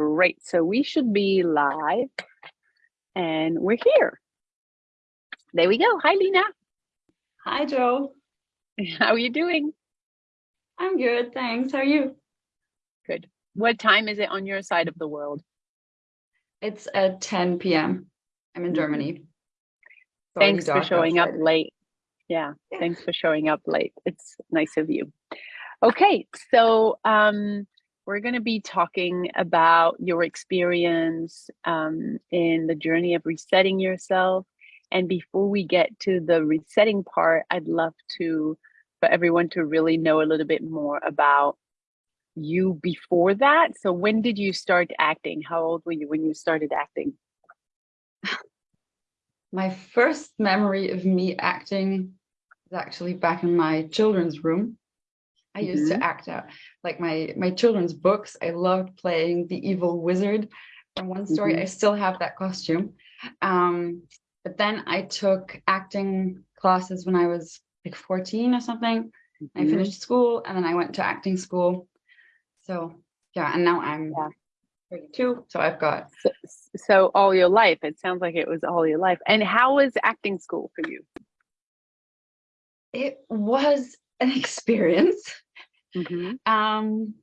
Great. So we should be live and we're here. There we go. Hi, Lena. Hi, Joe. How are you doing? I'm good, thanks. How are you? Good. What time is it on your side of the world? It's at 10 p.m. I'm in Germany. It's Thanks for showing up late. Yeah, Yeah. thanks for showing up late. It's nice of you. Okay, so um, we're going to be talking about your experience um, in the journey of resetting yourself. And before we get to the resetting part, I'd love to for everyone to really know a little bit more about you before that. So when did you start acting? How old were you when you started acting? My first memory of me acting is actually back in my children's room. I used Mm-hmm. to act out like my my children's books. I loved playing the evil wizard from one story. Mhm. I still have that costume. Um, but then I took acting classes when I was like 14 or something. I Mhm. finished school and then I went to acting school. So yeah, and now I'm Yeah. 32. So I've got So, so all your life, it sounds like it was all your life. And how was acting school for you? it was an experience. Mhm. Um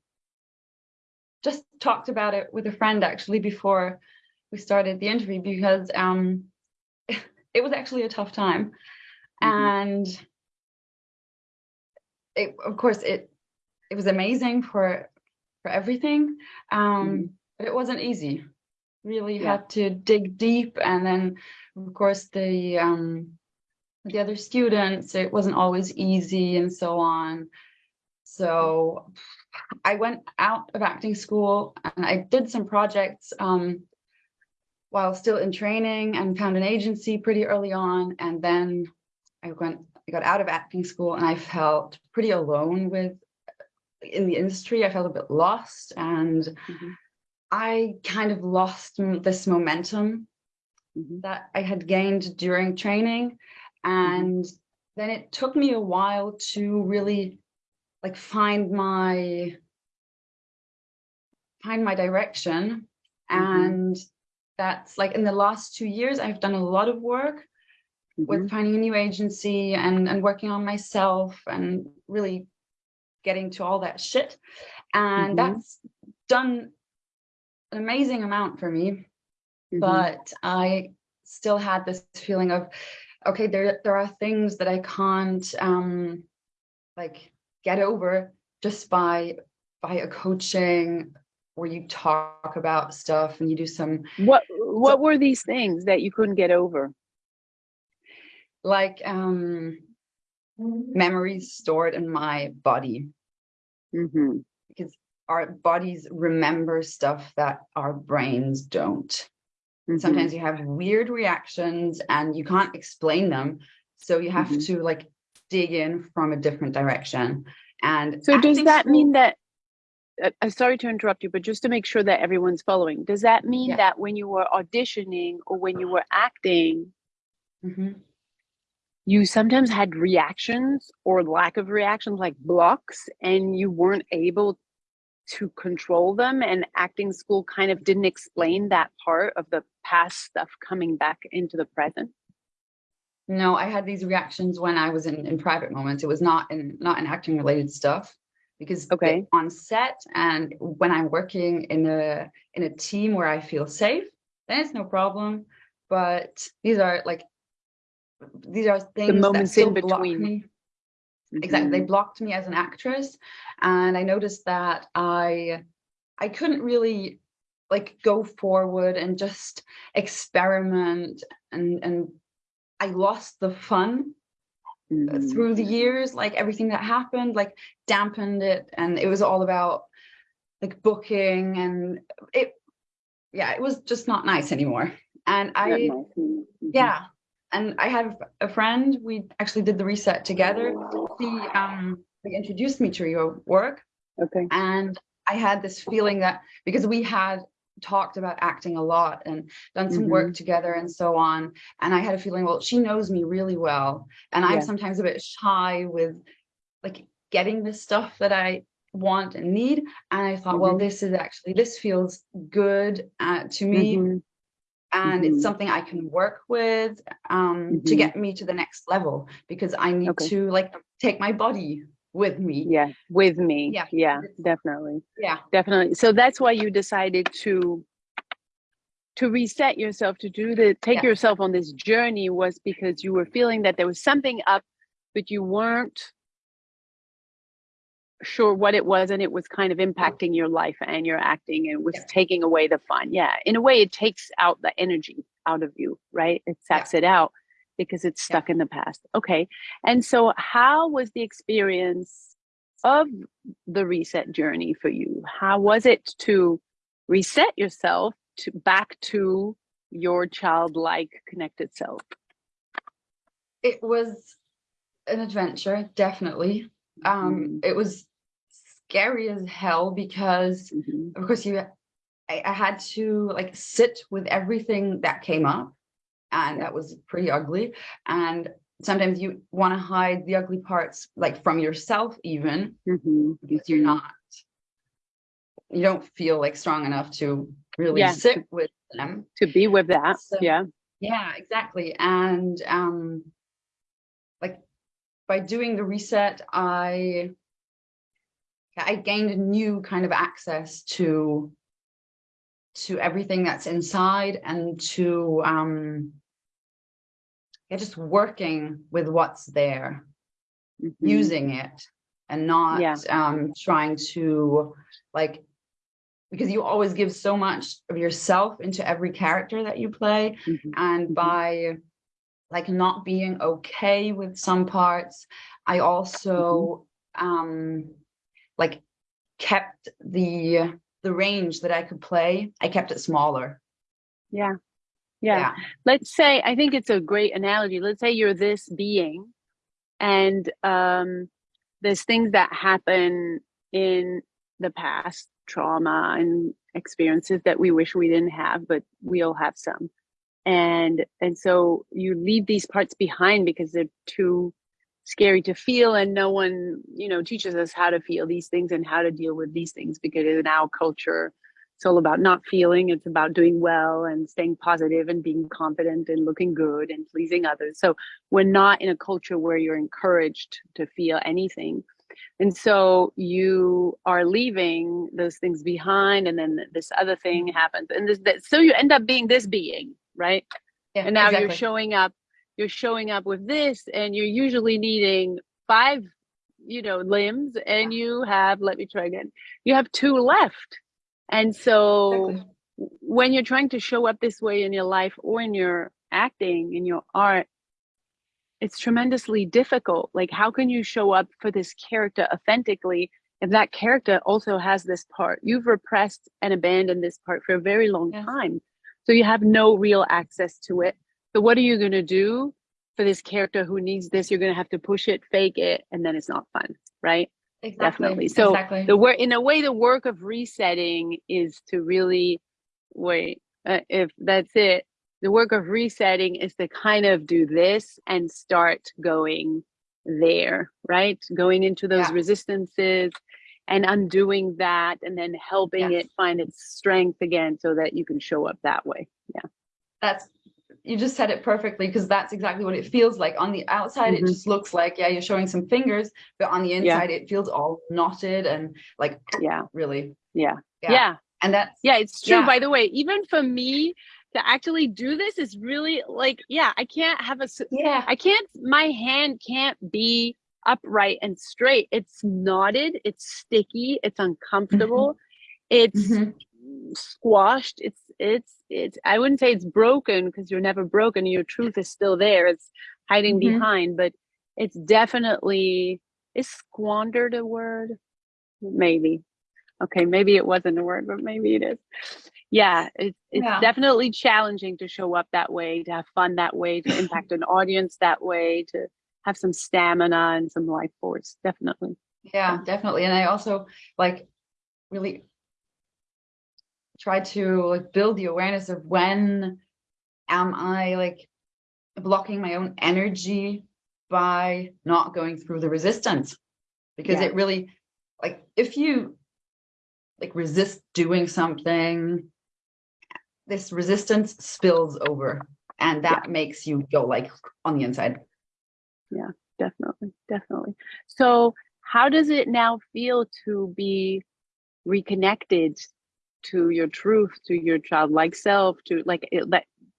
just talked about it with a friend actually before we started the interview because um it was actually a tough time. Mhm. And it of course it it was amazing for for everything. Um Mhm. but it wasn't easy. Really Yeah. had to dig deep and then of course the um the other students it wasn't always easy and so on. So I went out of acting school and I did some projects um, while still in training and found an agency pretty early on. And then I went, I got out of acting school and I felt pretty alone with in the industry. I felt a bit lost and Mhm. I kind of lost this momentum Mhm. that I had gained during training. And then it took me a while to really like find my find my direction. Mhm. And that's like in the last two years, I've done a lot of work Mhm. with finding a new agency and, and working on myself and really getting to all that shit. And Mhm. that's done an amazing amount for me Mhm. but I still had this feeling of, okay, there there are things that I can't um like get over just by by a coaching where you talk about stuff and you do some What what were these things that you couldn't get over? like um memories stored in my body Mhm. because our bodies remember stuff that our brains don't. Mhm. sometimes you have weird reactions and you can't explain them so you have Mhm. to like dig in from a different direction and So does that mean that uh, I'm sorry to interrupt you, but just to make sure that everyone's following, does that mean Yeah. that when you were auditioning or when you were acting, Mhm. you sometimes had reactions or lack of reactions, like blocks, and you weren't able to control them? And acting school kind of didn't explain that part of the past stuff coming back into the present? no i had these reactions when i was in, in private moments it was not in not in acting related stuff because Okay. on set and when i'm working in a in a team where i feel safe then it's no problem but these are like these are things that moments still in block between. me exactly they Mhm. blocked me as an actress and i noticed that i i couldn't really like go forward and just experiment and and i lost the fun Mhm. through the years like everything that happened like dampened it and it was all about like booking and it yeah it was just not nice anymore and i nice. Mhm. yeah and i have a friend we actually did the reset together she um introduced me to your work Okay. and i had this feeling that because we had talked about acting a lot and done some work together and so on and i had a feeling well she knows me really well and i'm sometimes a bit shy with like getting the stuff that i want and need. And I thought, well, Mhm. this is actually, this feels good uh, to me. Mhm. And Mhm. it's something I can work with um, to Mhm. get me to the next level because I need Okay. to like take my body with me. Yeah, with me. Yeah, Yeah, definitely. Yeah. Definitely. So that's why you decided to to reset yourself to do the take Yes. yourself on this journey was because you were feeling that there was something up but you weren't sure what it was and it was kind of impacting your life and your acting and was Yeah. taking away the fun. Yeah. In a way it takes out the energy out of you, right? It Yeah. saps it out because it's Yeah. stuck in the past. Okay. And so how was the experience of the reset journey for you? How was it to reset yourself to back to your childlike connected self? It was an adventure, definitely. Um, it was scary as hell because Mhm. of course you I, I had to like sit with everything that came up and that was pretty ugly and sometimes you want to hide the ugly parts like from yourself even Mhm. because you're not you don't feel like strong enough to really Yeah. sit with them To be with that. So- yeah. yeah exactly and um like by doing the reset i i gained a new kind of access to to everything that's inside and to um yeah just working with what's there Mhm. using it and not Yeah. um trying to like because you always give so much of yourself into every character that you play Mhm. and Mhm. by like not being okay with some parts. I also um like kept the the range that i could play i kept it smaller. Yeah. yeah. let's say i think it's a great analogy. Let's say you're this being and um there's things that happen in the past trauma and experiences that we wish we didn't have but we all have some and and so you leave these parts behind because they're too scary to feel and no one you know teaches us how to feel these things and how to deal with these things because in our culture it's all about not feeling it's about doing well and staying positive and being confident and looking good and pleasing others. So we're not in a culture where you're encouraged to feel anything. And so you are leaving those things behind and then this other thing happens. And this that so you end up being this being right? Yeah and now you're showing up you're showing up with this and you're usually needing five you know limbs and you have let me try again you have two left. And so Exactly. when you're trying to show up this way in your life or in your acting in your art it's tremendously difficult. Like how can you show up for this character authentically if that character also has this part? You've repressed and abandoned this part for a very long Yes. time so you have no real access to it. So what are you going to do for this character who needs this? You're going to have to push it fake it and then it's not fun right? Exactly definitely. So exactly. the work in a way the work of resetting is to really wait uh, if that's it. The work of resetting is to kind of do this and start going there right? Going into those Yeah. resistances and undoing that and then helping Yes. it find its strength again so that you can show up that way Yeah. that's you just said it perfectly because that's exactly what it feels like on the outside Mhm. it just looks like yeah you're showing some fingers but on the Yeah. inside it feels all knotted and like yeah really yeah Yeah. yeah and that's Yeah, it's true. Yeah. By the way, even for me to actually do this is really like, yeah, I can't have a yeah I can't, my hand can't be upright and straight. It's knotted, it's sticky, it's uncomfortable, it's Mhm. squashed. It's, it's, it's, I wouldn't say it's broken because you're never broken. Your truth is still there. It's hiding Mhm. behind, but it's definitely, is squandered a word? Maybe. Okay, maybe it wasn't a word, but maybe it is. Yeah, it's it's Yeah. definitely challenging to show up that way, to have fun that way, to impact an audience that way, to have some stamina and some life force. Definitely. yeah definitely and i also like really try to like build the awareness of when am i like blocking my own energy by not going through the resistance because Yeah. it really like if you like resist doing something this resistance spills over and that yeah. makes you go like on the inside yeah definitely definitely. So how does it now feel to be reconnected to your truth to your childlike self to like it,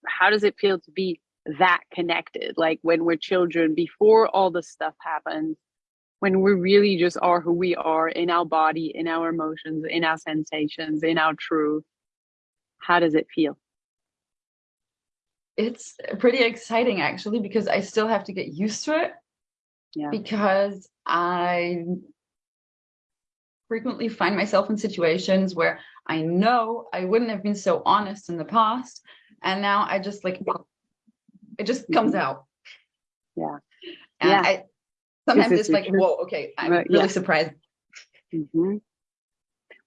how does it feel to be that connected? Like when we're children before all the stuff happens when we really just are who we are in our body in our emotions in our sensations in our truth how does it feel it's pretty exciting actually because i still have to get used to it yeah because i frequently find myself in situations where i know i wouldn't have been so honest in the past and now i just like it just comes mm-hmm. out yeah and yeah. I, sometimes it's like whoa okay i'm really yeah. surprised mm-hmm.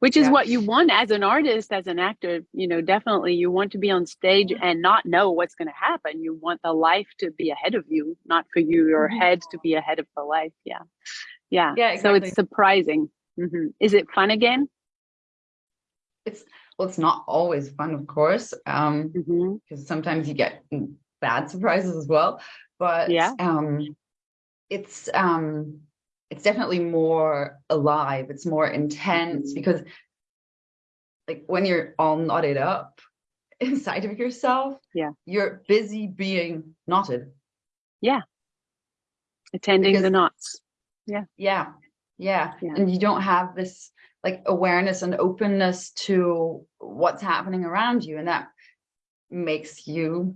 Which is yeah. what you want as an artist as an actor you know definitely you want to be on stage and not know what's going to happen you want the life to be ahead of you not for you your mm-hmm. head to be ahead of the life yeah yeah, yeah exactly. so it's surprising mm-hmm. is it fun again it's well it's not always fun of course um because mm-hmm. sometimes you get bad surprises as well but yeah um it's um it's definitely more alive it's more intense mm-hmm. because like when you're all knotted up inside of yourself yeah. you're busy being knotted. Yeah. Attending because, the knots. Yeah. Yeah. Yeah. Yeah. And you don't have this like awareness and openness to what's happening around you and that makes you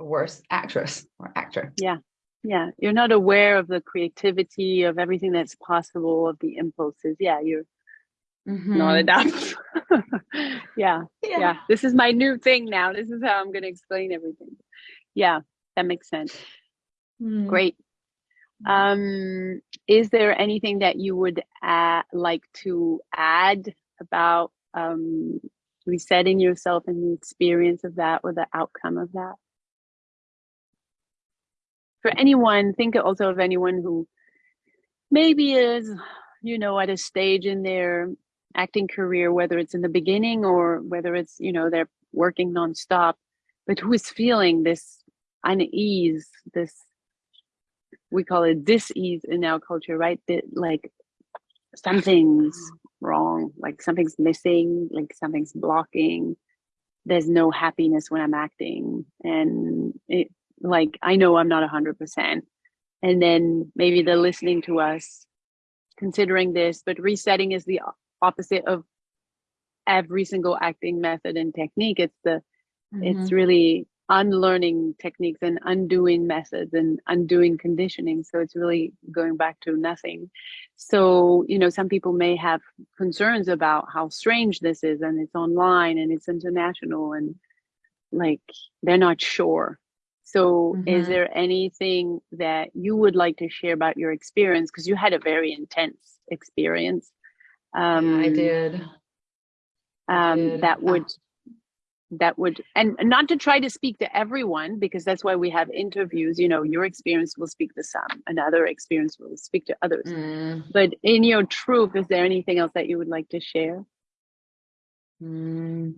a worse actress or actor. Yeah yeah you're not aware of the creativity of everything that's possible of the impulses. Yeah you're mm-hmm. not enough yeah, yeah, yeah. This is my new thing now. This is how i'm going to explain everything. Yeah that makes sense. Mm. great. Um is there anything that you would add, like to add about um resetting yourself and the experience of that or the outcome of that for anyone, think also of anyone who maybe is, you know, at a stage in their acting career, whether it's in the beginning or whether it's, you know, they're working nonstop, but who is feeling this unease, this, we call it dis-ease in our culture, right? That like something's wrong, like something's missing, like something's blocking. There's no happiness when I'm acting. And it, like i know i'm not 100% and then maybe they're listening to us considering this but resetting is the opposite of every single acting method and technique. It's the mm-hmm. it's really unlearning techniques and undoing methods and undoing conditioning. So it's really going back to nothing. So you know some people may have concerns about how strange this is and it's online and it's international and like they're not sure so, mm-hmm. is there anything that you would like to share about your experience? Because you had a very intense experience. Um, I did. Um, did. That would that would and not to try to speak to everyone because that's why we have interviews you know your experience will speak to some another experience will speak to others mm. but in your truth is there anything else that you would like to share mm.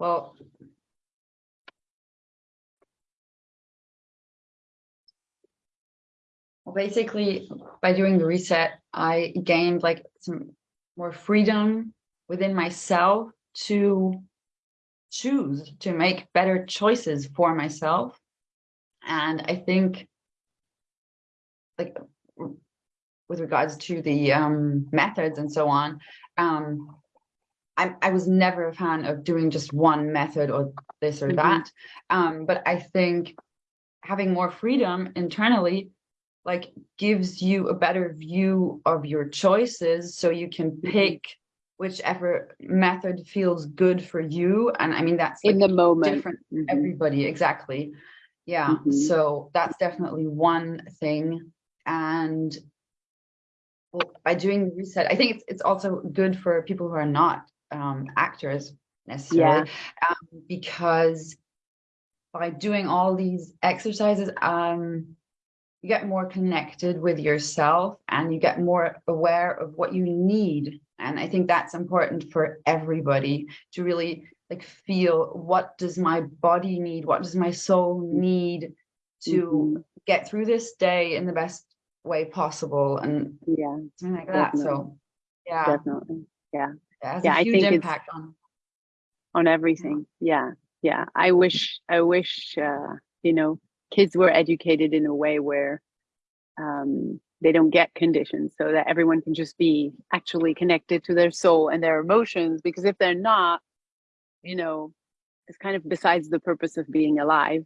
well Well, basically, by doing the reset, I gained like some more freedom within myself to choose to make better choices for myself. And I think, like, with regards to the um, methods and so on, um, I, I was never a fan of doing just one method or this or mm-hmm. that. Um, but I think having more freedom internally like gives you a better view of your choices so you can mm-hmm. pick whichever method feels good for you and i mean that's like in the moment different mm-hmm. everybody exactly yeah mm-hmm. so that's definitely one thing and well, by doing the reset i think it's, it's also good for people who are not um, actors necessarily yeah. um, because by doing all these exercises um you get more connected with yourself and you get more aware of what you need. And I think that's important for everybody to really like feel what does my body need? What does my soul need to Mhm. get through this day in the best way possible and Yeah, something like that. Definitely. So yeah, definitely. Yeah. Yeah, a I think it's- impact on on everything yeah yeah i wish i wish uh you know kids were educated in a way where um they don't get conditions so that everyone can just be actually connected to their soul and their emotions because if they're not you know it's kind of besides the purpose of being alive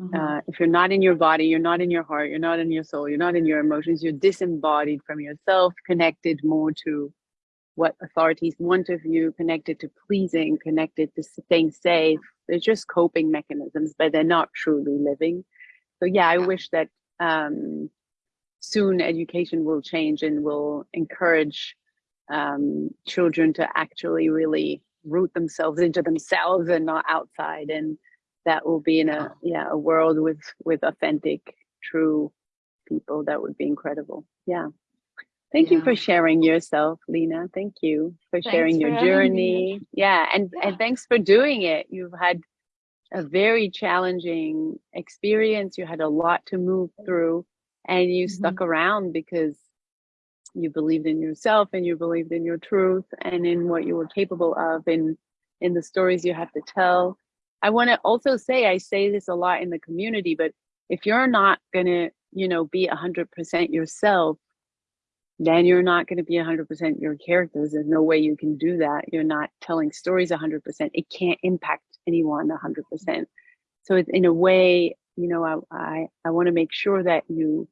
Mhm. uh, if you're not in your body you're not in your heart you're not in your soul you're not in your emotions you're disembodied from yourself connected more to what authorities want of you connected to pleasing connected to staying safe. They're just coping mechanisms but they're not truly living. So yeah i wish that um, soon education will change and will encourage um, children to actually really root themselves into themselves and not outside. And that will be in a yeah a world with with authentic true people. That would be incredible. Yeah thank you for sharing yourself lena. Thank you for Thanks sharing for your journey. Yeah and Yeah. and thanks for doing it. You've had a very challenging experience. You had a lot to move through and you Mhm. stuck around because you believed in yourself and you believed in your truth and in what you were capable of in in the stories you have to tell. I want to also say i say this a lot in the community but if you're not going to you know be 100% yourself then you're not going to be 100% your characters. There's no way you can do that. You're not telling stories 100% it can't impact anyone 100% so it's in a way you know i i, I want to make sure that you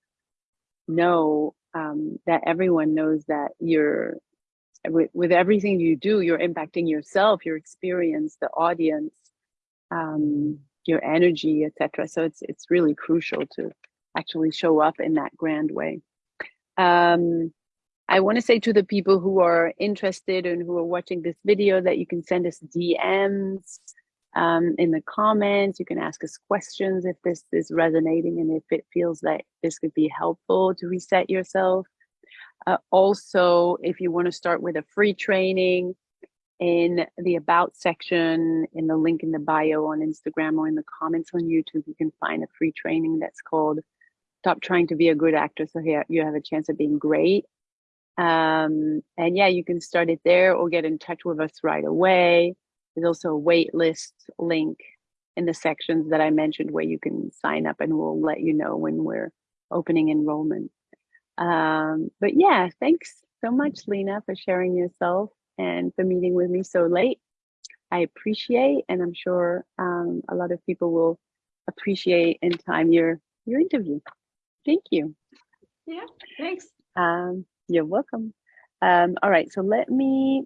know um, that everyone knows that you're with, with everything you do you're impacting yourself your experience the audience um, your energy etc so it's it's really crucial to actually show up in that grand way. Um, i want to say to the people who are interested and who are watching this video that you can send us dms um, in the comments. You can ask us questions if this is resonating and if it feels like this could be helpful to reset yourself. Uh, also, if you want to start with a free training, in the about section, in the link in the bio on Instagram or in the comments on YouTube, you can find a free training that's called Stop Trying to Be a Good Actor so here you have a chance of being great. Um, and yeah, you can start it there or get in touch with us right away. There's also a wait list link in the sections that I mentioned where you can sign up and we'll let you know when we're opening enrollment. Um, but yeah, thanks so much, Lena, for sharing yourself and for meeting with me so late. I appreciate, and I'm sure um, a lot of people will appreciate in time your your interview. Thank you. Yeah, thanks. Um, you're welcome. Um, all right, so let me